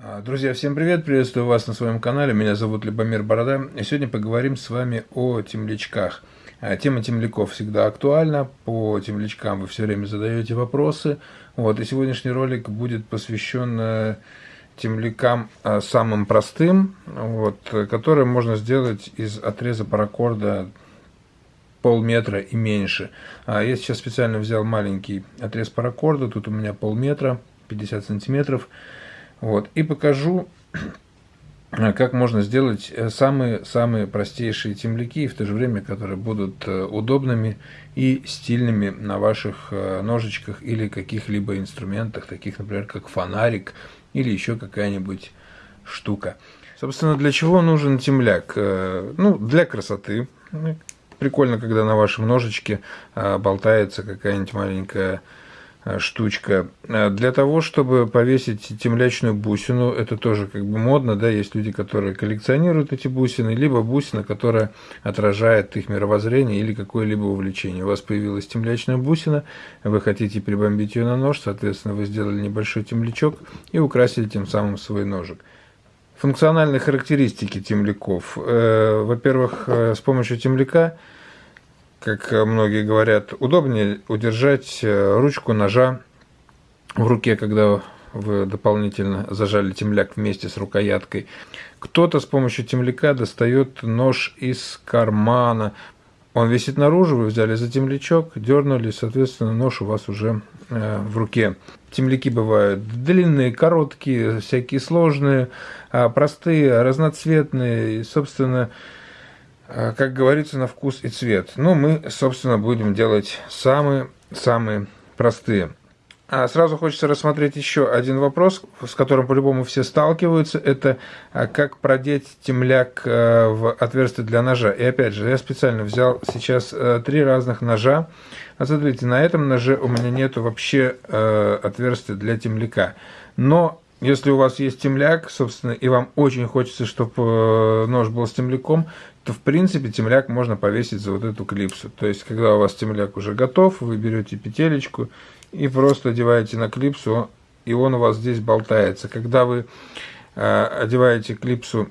А, друзья, всем привет! Приветствую вас на своем канале. Меня зовут Любомир Борода. И сегодня поговорим с вами о темлячках. А, тема темляков всегда актуальна. По темлячкам вы все время задаете вопросы. Вот, и сегодняшний ролик будет посвящен э, темлякам э, самым простым, вот, которые можно сделать из отреза паракорда полметра и меньше. А, я сейчас специально взял маленький отрез паракорда. Тут у меня полметра, 50 сантиметров. Вот, и покажу, как можно сделать самые-самые э, простейшие темляки, в то же время, которые будут э, удобными и стильными на ваших э, ножичках или каких-либо инструментах, таких, например, как фонарик или еще какая-нибудь штука. Собственно, для чего нужен темляк? Ну, для красоты. Прикольно, когда на вашем ножичке болтается какая-нибудь маленькая Э, штучка. Э, для того, чтобы повесить темлячную бусину, это тоже как бы модно, да, есть люди, которые коллекционируют эти бусины, либо бусина, которая отражает их мировоззрение или какое-либо увлечение. У вас появилась темлячная бусина, вы хотите прибомбить ее на нож, соответственно, вы сделали небольшой темлячок и украсили тем самым свой ножик. Функциональные характеристики темляков. Э, во-первых, с помощью темляка как многие говорят, удобнее удержать э, ручку ножа в руке, когда вы дополнительно зажали темляк вместе с рукояткой. Кто-то с помощью темляка достает нож из кармана. Он висит наружу, вы взяли за темлячок, дернули, соответственно, нож у вас уже э, в руке. Темляки бывают длинные, короткие, всякие сложные, а простые, разноцветные. И, собственно, как говорится, на вкус и цвет. Но мы, собственно, будем делать самые-самые простые. А сразу хочется рассмотреть еще один вопрос, с которым по-любому все сталкиваются. Это а, как продеть темляк а, в отверстие для ножа. И опять же, я специально взял сейчас три разных ножа. А смотрите, на этом ноже у меня нет вообще отверстия для темляка. Но если у вас есть темляк, собственно, и вам очень хочется, чтобы нож был с темляком, то в принципе темляк можно повесить за вот эту клипсу. То есть, когда у вас темляк уже готов, вы берете петелечку и просто одеваете на клипсу, и он у вас здесь болтается. Когда вы э, одеваете клипсу,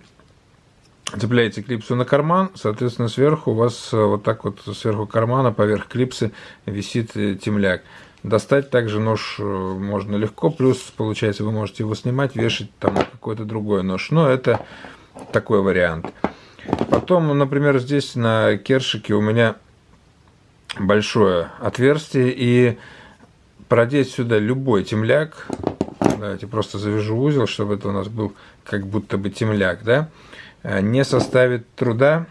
цепляете клипсу на карман, соответственно, сверху у вас э, вот так вот сверху кармана, поверх клипсы висит э, темляк. Достать также нож э, можно легко, плюс, получается, вы можете его снимать, вешать там какой-то другой нож. Но это такой вариант. Потом, например, здесь на кершике у меня большое отверстие, и продеть сюда любой темляк, давайте просто завяжу узел, чтобы это у нас был как будто бы темляк, да, э, не составит труда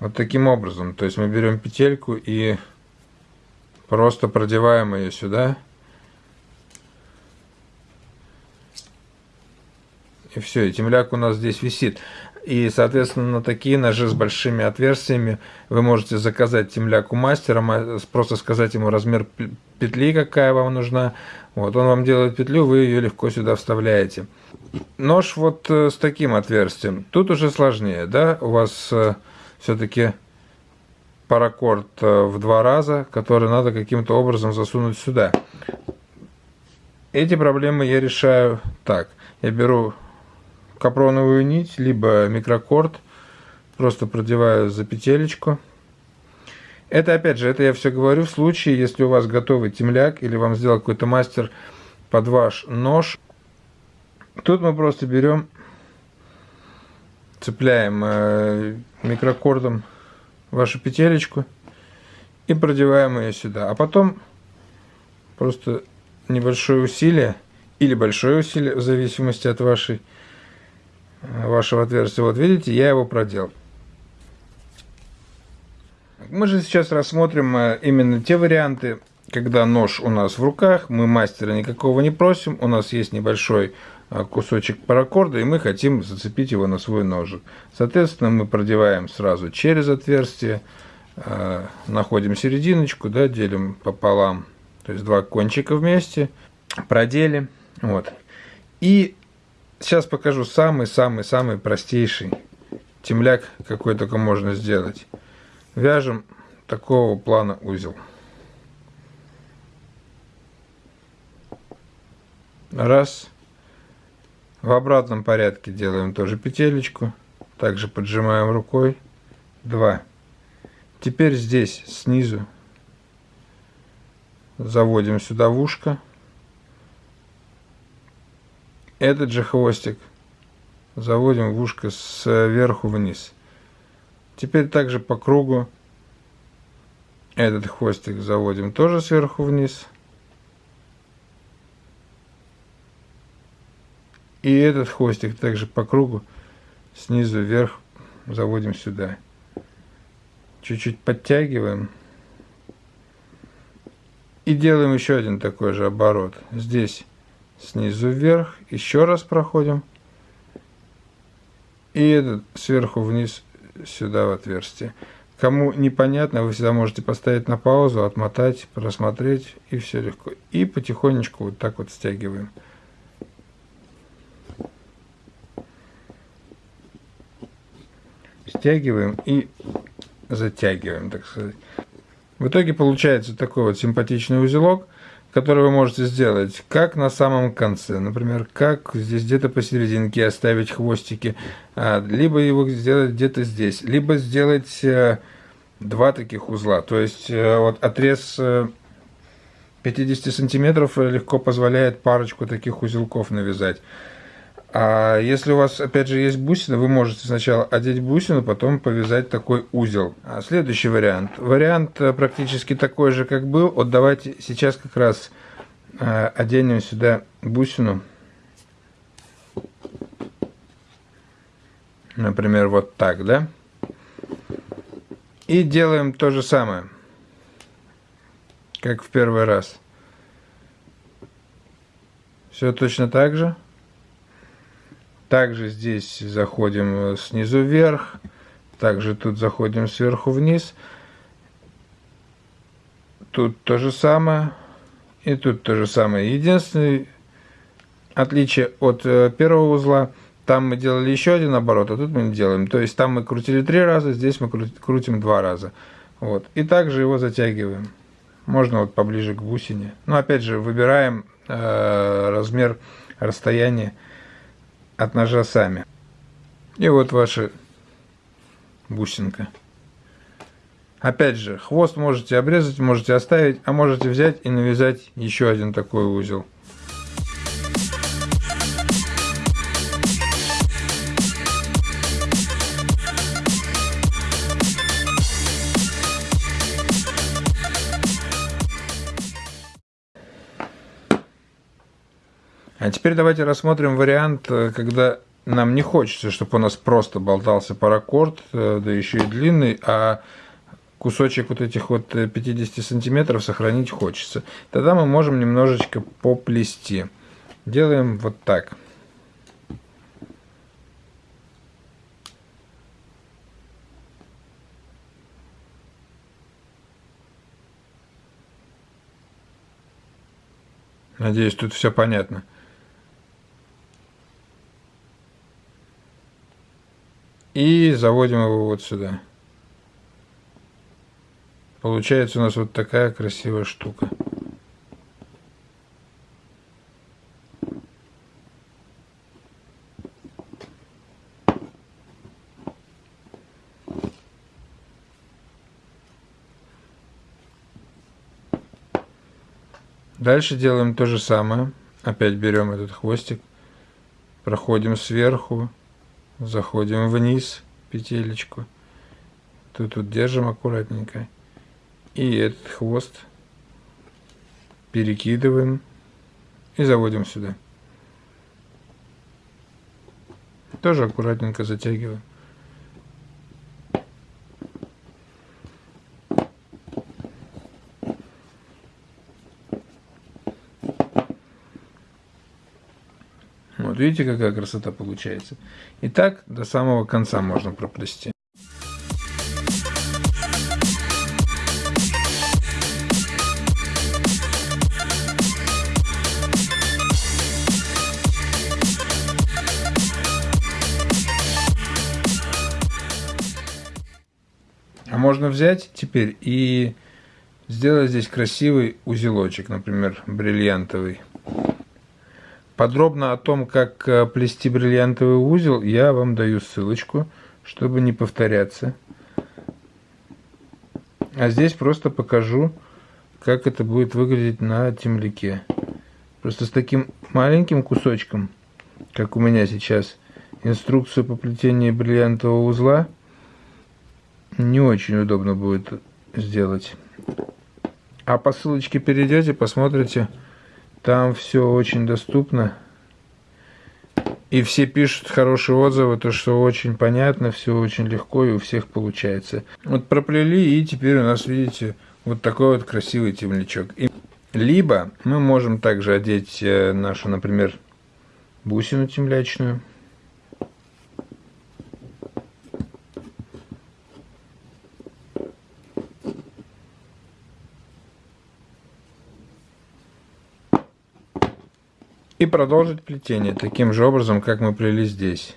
вот таким образом. То есть мы берем петельку и просто продеваем ее сюда. И все, и темляк у нас здесь висит. И, соответственно, такие ножи с большими отверстиями вы можете заказать темляк у мастера, просто сказать ему размер петли, какая вам нужна. Вот, он вам делает петлю, вы ее легко сюда вставляете. Нож вот э, с таким отверстием. Тут уже сложнее, да? У вас э, все-таки паракорд э, в два раза, который надо каким-то образом засунуть сюда. Эти проблемы я решаю так. Я беру капроновую нить, либо микрокорд. Просто продеваю за петелечку. Это, опять же, это я все говорю в случае, если у вас готовый темляк или вам сделал какой-то мастер под ваш нож. Тут мы просто берем, цепляем э, микрокордом вашу петелечку и продеваем ее сюда. А потом просто небольшое усилие или большое усилие, в зависимости от вашей вашего отверстия. Вот видите, я его проделал. Мы же сейчас рассмотрим э, именно те варианты, когда нож у нас в руках, мы мастера никакого не просим, у нас есть небольшой э, кусочек паракорда, и мы хотим зацепить его на свой ножик. Соответственно, мы продеваем сразу через отверстие, э, находим серединочку, да, делим пополам, то есть два кончика вместе, продели, вот. И Сейчас покажу самый-самый-самый простейший темляк, какой только можно сделать. Вяжем такого плана узел. Раз. В обратном порядке делаем тоже петелечку. Также поджимаем рукой. Два. Теперь здесь снизу заводим сюда в ушко. Этот же хвостик заводим в ушко сверху вниз. Теперь также по кругу этот хвостик заводим тоже сверху вниз. И этот хвостик также по кругу снизу вверх заводим сюда. Чуть-чуть подтягиваем. И делаем еще один такой же оборот. Здесь снизу вверх. Еще раз проходим. И сверху вниз сюда в отверстие. Кому непонятно, вы всегда можете поставить на паузу, отмотать, просмотреть, и все легко. И потихонечку вот так вот стягиваем. Стягиваем и затягиваем, так сказать. В итоге получается такой вот симпатичный узелок – который вы можете сделать как на самом конце, например, как здесь где-то посерединке оставить хвостики, а, либо его сделать где-то здесь, либо сделать э, два таких узла. То есть э, вот отрез 50 э, сантиметров легко позволяет парочку таких узелков навязать. А если у вас, опять же, есть бусина, вы можете сначала одеть бусину, потом повязать такой узел. А следующий вариант. Вариант э, практически такой же, как был. Вот давайте сейчас как раз э, оденем сюда бусину. Например, вот так, да? И делаем то же самое, как в первый раз. Все точно так же. Также здесь заходим снизу вверх. Также тут заходим сверху вниз. Тут то же самое. И тут то же самое. Единственное отличие от э, первого узла, там мы делали еще один оборот, а тут мы не делаем. То есть там мы крутили три раза, здесь мы крутим два раза. Вот. И также его затягиваем. Можно вот поближе к бусине. Но опять же, выбираем э, размер расстояния от ножа сами. И вот ваша бусинка. Опять же, хвост можете обрезать, можете оставить, а можете взять и навязать еще один такой узел. А теперь давайте рассмотрим вариант, э, когда нам не хочется, чтобы у нас просто болтался паракорд, э, да еще и длинный, а кусочек вот этих вот 50 э, сантиметров сохранить хочется. Тогда мы можем немножечко поплести. Делаем вот так. Надеюсь, тут все понятно. И заводим его вот сюда. Получается у нас вот такая красивая штука. Дальше делаем то же самое. Опять берем этот хвостик, проходим сверху, заходим вниз петелечку. Тут вот держим аккуратненько. И этот хвост перекидываем и заводим сюда. Тоже аккуратненько затягиваем Вот видите, какая красота получается. И так до самого конца можно проплести. А можно взять теперь и сделать здесь красивый узелочек, например, бриллиантовый. Подробно о том, как э, плести бриллиантовый узел, я вам даю ссылочку, чтобы не повторяться. А здесь просто покажу, как это будет выглядеть на темляке. Просто с таким маленьким кусочком, как у меня сейчас, инструкцию по плетению бриллиантового узла не очень удобно будет сделать. А по ссылочке перейдете, посмотрите, там все очень доступно. И все пишут хорошие отзывы, то что очень понятно, все очень легко и у всех получается. Вот проплели и теперь у нас, видите, вот такой вот красивый темлячок. И либо мы можем также одеть э, нашу, например, бусину темлячную. Продолжить плетение таким же образом, как мы плели здесь.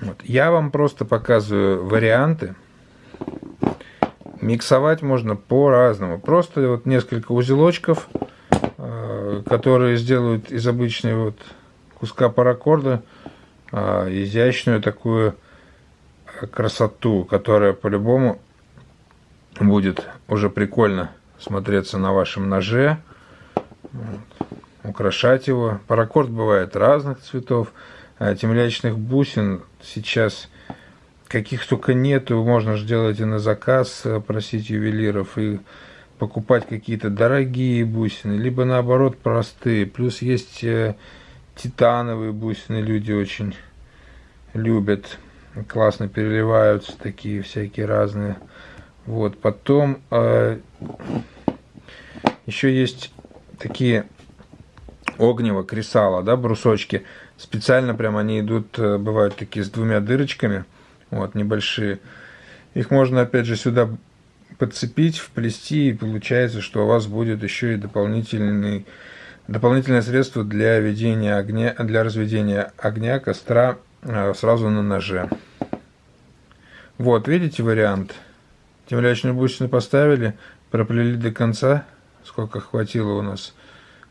Вот. Я вам просто показываю варианты. Миксовать можно по-разному. Просто вот несколько узелочков, э, которые сделают из обычной вот куска паракорда э, изящную такую красоту, которая по-любому будет уже прикольно смотреться на вашем ноже, вот, украшать его. Паракорд бывает разных цветов, а темлячных бусин сейчас каких только нету, можно же делать и на заказ, э, просить ювелиров и покупать какие-то дорогие бусины, либо наоборот простые. Плюс есть э, титановые бусины, люди очень любят, классно переливаются, такие всякие разные. Вот, потом э, еще есть такие огнево, кресала, да, брусочки. Специально прям они идут, э, бывают такие с двумя дырочками, вот, небольшие. Их можно, опять же, сюда подцепить, вплести, и получается, что у вас будет еще и дополнительный, дополнительное средство для ведения огня, для разведения огня, костра э, сразу на ноже. Вот, видите вариант? Темлячные бусины поставили, проплели до конца, сколько хватило у нас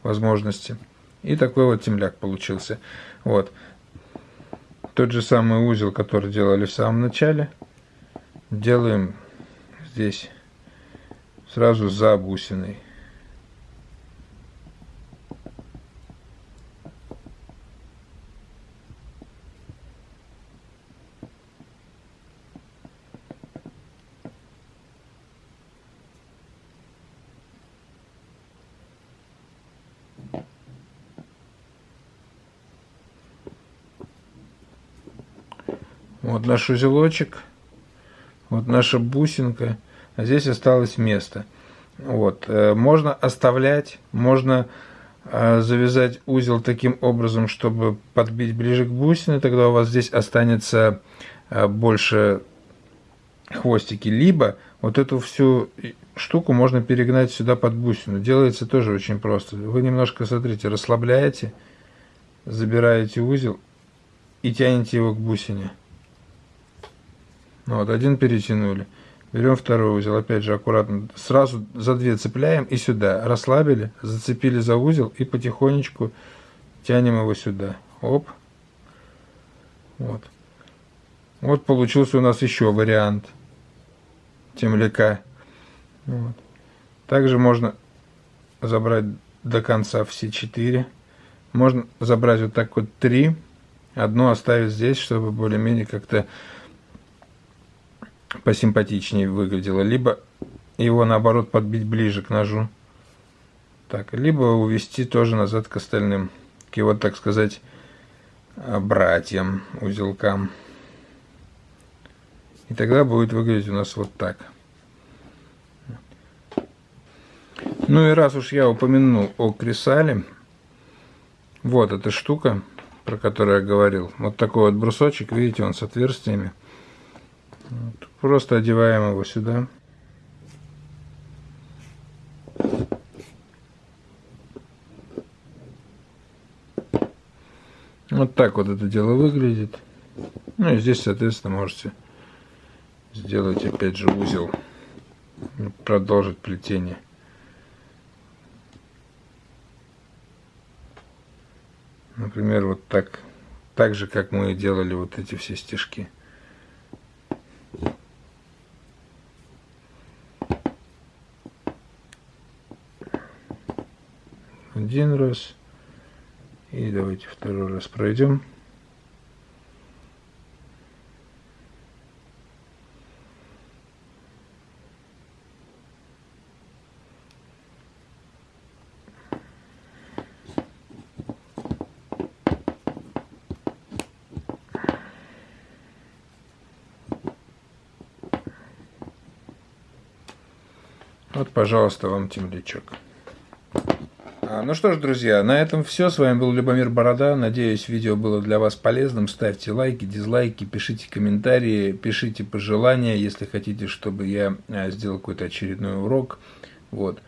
возможности. И такой вот темляк получился. Вот. Тот же самый узел, который делали в самом начале, делаем здесь сразу за бусиной. Вот наш узелочек, вот наша бусинка, а здесь осталось место. Вот. Э, можно оставлять, можно э, завязать узел таким образом, чтобы подбить ближе к бусине, тогда у вас здесь останется э, больше хвостики. Либо вот эту всю штуку можно перегнать сюда под бусину. Делается тоже очень просто. Вы немножко, смотрите, расслабляете, забираете узел и тянете его к бусине. Ну вот, один перетянули. Берем второй узел, опять же аккуратно, сразу за две цепляем и сюда. Расслабили, зацепили за узел и потихонечку тянем его сюда. Оп. Вот. Вот получился у нас еще вариант темляка. Вот. Также можно забрать до конца все четыре. Можно забрать вот так вот три. Одну оставить здесь, чтобы более-менее как-то посимпатичнее выглядело, либо его наоборот подбить ближе к ножу. Так, либо увести тоже назад к остальным, к его, так сказать, братьям, узелкам. И тогда будет выглядеть у нас вот так. Ну и раз уж я упомянул о кресале, вот эта штука, про которую я говорил. Вот такой вот брусочек, видите, он с отверстиями. Вот. Просто одеваем его сюда. Вот так вот это дело выглядит. Ну и здесь, соответственно, можете сделать опять же узел продолжить плетение. Например, вот так, так же, как мы делали вот эти все стежки. Один раз. И давайте второй раз пройдем. Вот, пожалуйста, вам темлячок. Ну что ж, друзья, на этом все. С вами был Любомир Борода. Надеюсь, видео было для вас полезным. Ставьте лайки, дизлайки, пишите комментарии, пишите пожелания, если хотите, чтобы я а, сделал какой-то очередной урок. Вот.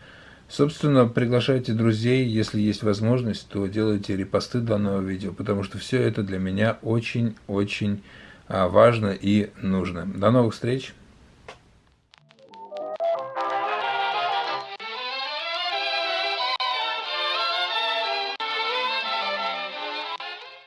Собственно, приглашайте друзей, если есть возможность, то делайте репосты данного видео, потому что все это для меня очень-очень а, важно и нужно. До новых встреч!